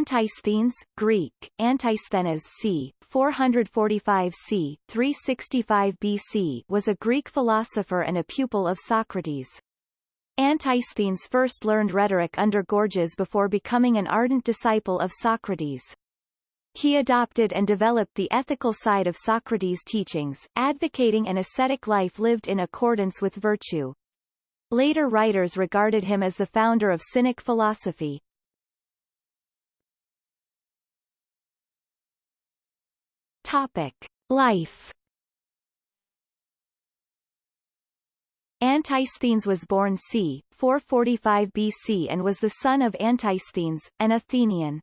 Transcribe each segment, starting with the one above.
Antisthenes, Greek, Antisthenes c. 445 c. 365 BC was a Greek philosopher and a pupil of Socrates. Antisthenes first learned rhetoric under Gorgias before becoming an ardent disciple of Socrates. He adopted and developed the ethical side of Socrates' teachings, advocating an ascetic life lived in accordance with virtue. Later writers regarded him as the founder of Cynic philosophy. Topic. Life Antisthenes was born c. 445 BC and was the son of Antisthenes, an Athenian.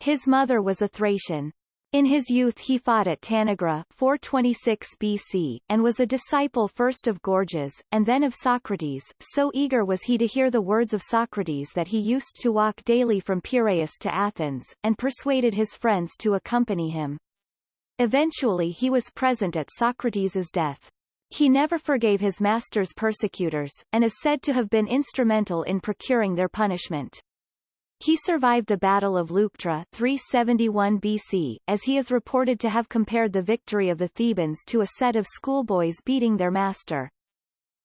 His mother was a Thracian. In his youth he fought at Tanagra 426 BC, and was a disciple first of Gorgias, and then of Socrates, so eager was he to hear the words of Socrates that he used to walk daily from Piraeus to Athens, and persuaded his friends to accompany him. Eventually he was present at Socrates' death. He never forgave his master's persecutors, and is said to have been instrumental in procuring their punishment. He survived the Battle of Leuctra 371 BC, as he is reported to have compared the victory of the Thebans to a set of schoolboys beating their master.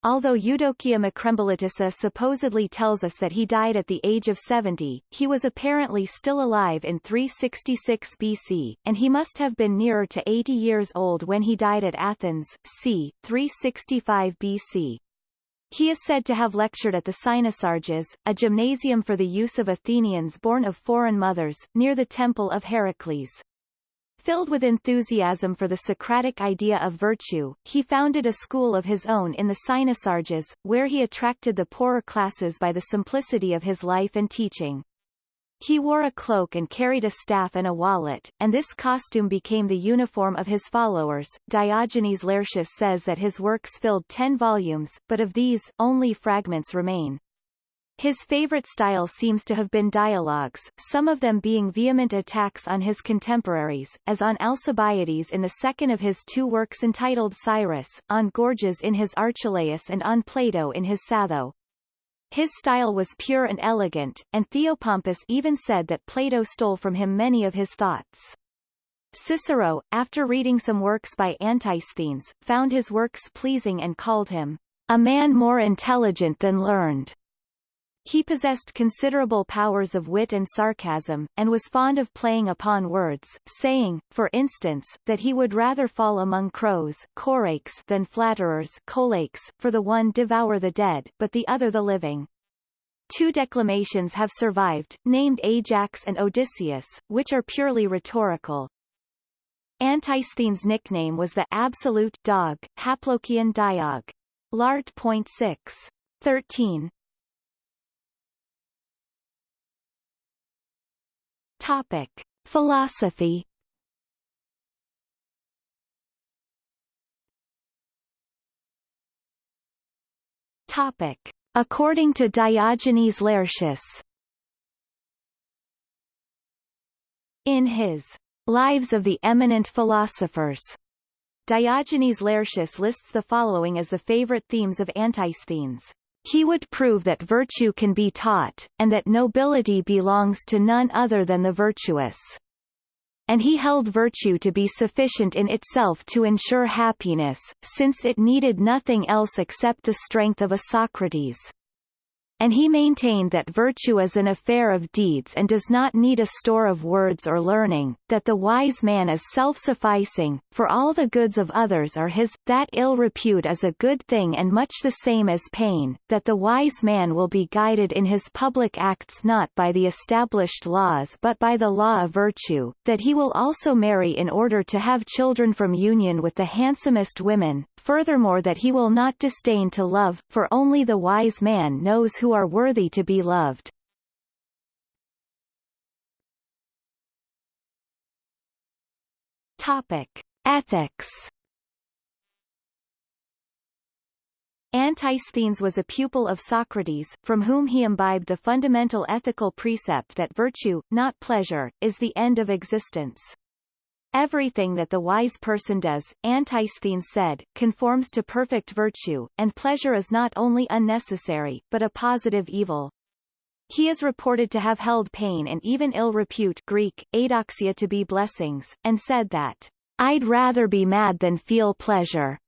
Although Eudokia Macrembolitissa supposedly tells us that he died at the age of 70, he was apparently still alive in 366 BC, and he must have been nearer to 80 years old when he died at Athens, c. 365 BC. He is said to have lectured at the Cynosarges, a gymnasium for the use of Athenians born of foreign mothers, near the temple of Heracles. Filled with enthusiasm for the Socratic idea of virtue, he founded a school of his own in the Cynosarges, where he attracted the poorer classes by the simplicity of his life and teaching. He wore a cloak and carried a staff and a wallet, and this costume became the uniform of his followers. Diogenes Laertius says that his works filled ten volumes, but of these, only fragments remain. His favorite style seems to have been dialogues, some of them being vehement attacks on his contemporaries, as on Alcibiades in the second of his two works entitled Cyrus, on Gorgias in his Archelaus and on Plato in his Sappho. His style was pure and elegant, and Theopompus even said that Plato stole from him many of his thoughts. Cicero, after reading some works by Antisthenes, found his works pleasing and called him a man more intelligent than learned. He possessed considerable powers of wit and sarcasm, and was fond of playing upon words, saying, for instance, that he would rather fall among crows than flatterers for the one devour the dead, but the other the living. Two declamations have survived, named Ajax and Odysseus, which are purely rhetorical. Antisthenes' nickname was the absolute dog, Haplochion Diog. Lart. Point 6. 13. Topic: Philosophy. Topic: According to Diogenes Laertius. In his Lives of the Eminent Philosophers, Diogenes Laertius lists the following as the favorite themes of Antisthenes. He would prove that virtue can be taught, and that nobility belongs to none other than the virtuous. And he held virtue to be sufficient in itself to ensure happiness, since it needed nothing else except the strength of a Socrates and he maintained that virtue is an affair of deeds and does not need a store of words or learning, that the wise man is self-sufficing, for all the goods of others are his, that ill repute is a good thing and much the same as pain, that the wise man will be guided in his public acts not by the established laws but by the law of virtue, that he will also marry in order to have children from union with the handsomest women, furthermore that he will not disdain to love, for only the wise man knows who are worthy to be loved. Topic: Ethics. Antisthenes was a pupil of Socrates, from whom he imbibed the fundamental ethical precept that virtue, not pleasure, is the end of existence. Everything that the wise person does, Antisthenes said, conforms to perfect virtue, and pleasure is not only unnecessary, but a positive evil. He is reported to have held pain and even ill repute Greek, adoxia to be blessings, and said that, I'd rather be mad than feel pleasure.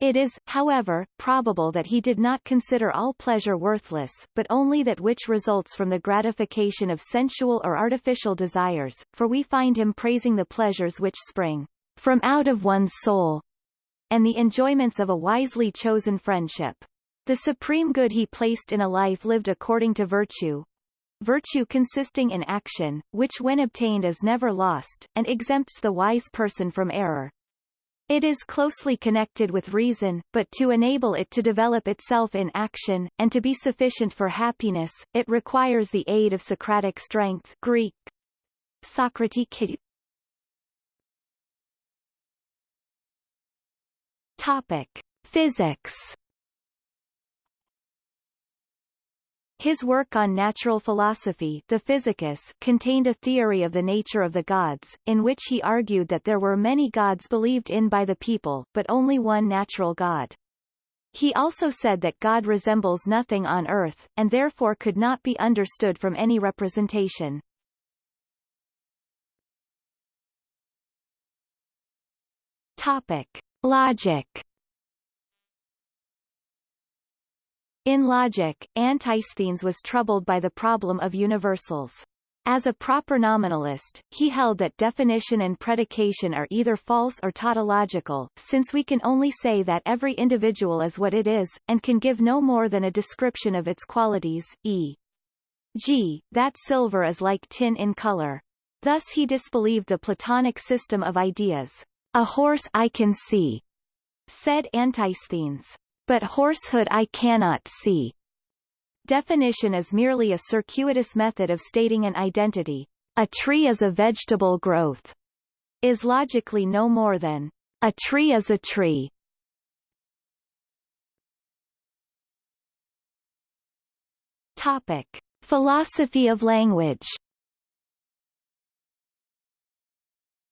It is, however, probable that he did not consider all pleasure worthless, but only that which results from the gratification of sensual or artificial desires, for we find him praising the pleasures which spring from out of one's soul, and the enjoyments of a wisely chosen friendship. The supreme good he placed in a life lived according to virtue, virtue consisting in action, which when obtained is never lost, and exempts the wise person from error. It is closely connected with reason, but to enable it to develop itself in action, and to be sufficient for happiness, it requires the aid of Socratic strength Greek. Topic. Physics His work on natural philosophy the Physicus contained a theory of the nature of the gods, in which he argued that there were many gods believed in by the people, but only one natural god. He also said that God resembles nothing on earth, and therefore could not be understood from any representation. Topic. Logic In logic, Antisthenes was troubled by the problem of universals. As a proper nominalist, he held that definition and predication are either false or tautological, since we can only say that every individual is what it is, and can give no more than a description of its qualities, e.g., that silver is like tin in color. Thus he disbelieved the Platonic system of ideas. A horse I can see, said Antisthenes. But horsehood I cannot see. Definition is merely a circuitous method of stating an identity. A tree is a vegetable growth. Is logically no more than a tree is a tree. Topic: Philosophy of language.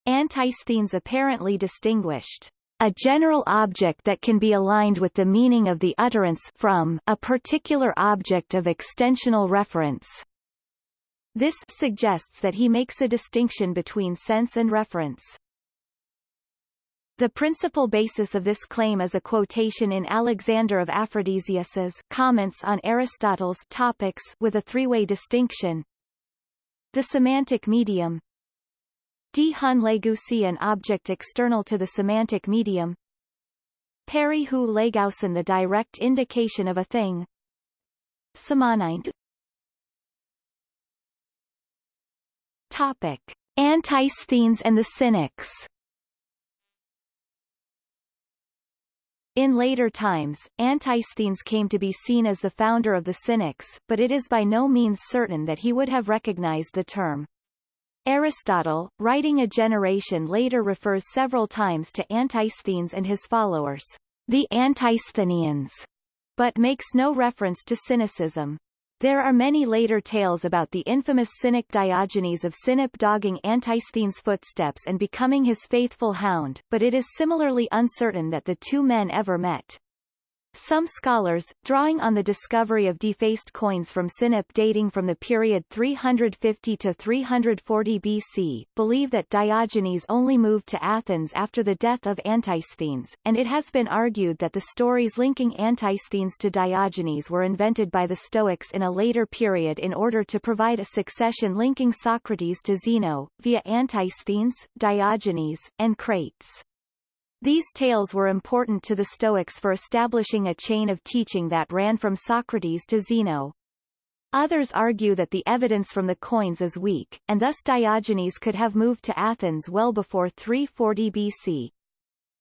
Antisthenes apparently distinguished a general object that can be aligned with the meaning of the utterance from a particular object of extensional reference. This suggests that he makes a distinction between sense and reference. The principal basis of this claim is a quotation in Alexander of Aphrodisias's comments on Aristotle's topics with a three-way distinction. The semantic medium, D. Hun Legusi an object external to the semantic medium Peri hu Legausen the direct indication of a thing Samanind Topic. Antisthenes and the Cynics In later times, Antisthenes came to be seen as the founder of the Cynics, but it is by no means certain that he would have recognized the term. Aristotle, writing a generation later refers several times to Antisthenes and his followers, the Antisthenians, but makes no reference to cynicism. There are many later tales about the infamous cynic Diogenes of Sinope dogging Antisthenes' footsteps and becoming his faithful hound, but it is similarly uncertain that the two men ever met. Some scholars, drawing on the discovery of defaced coins from Sinope dating from the period 350 to 340 BC, believe that Diogenes only moved to Athens after the death of Antisthenes, and it has been argued that the stories linking Antisthenes to Diogenes were invented by the Stoics in a later period in order to provide a succession linking Socrates to Zeno, via Antisthenes, Diogenes, and Crates. These tales were important to the Stoics for establishing a chain of teaching that ran from Socrates to Zeno. Others argue that the evidence from the coins is weak, and thus Diogenes could have moved to Athens well before 340 BC.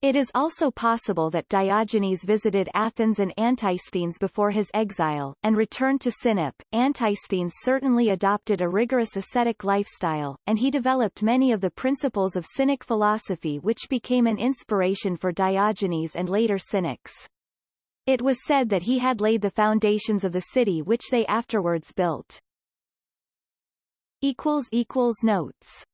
It is also possible that Diogenes visited Athens and Antisthenes before his exile, and returned to Sinope. Antisthenes certainly adopted a rigorous ascetic lifestyle, and he developed many of the principles of Cynic philosophy which became an inspiration for Diogenes and later Cynics. It was said that he had laid the foundations of the city which they afterwards built. Notes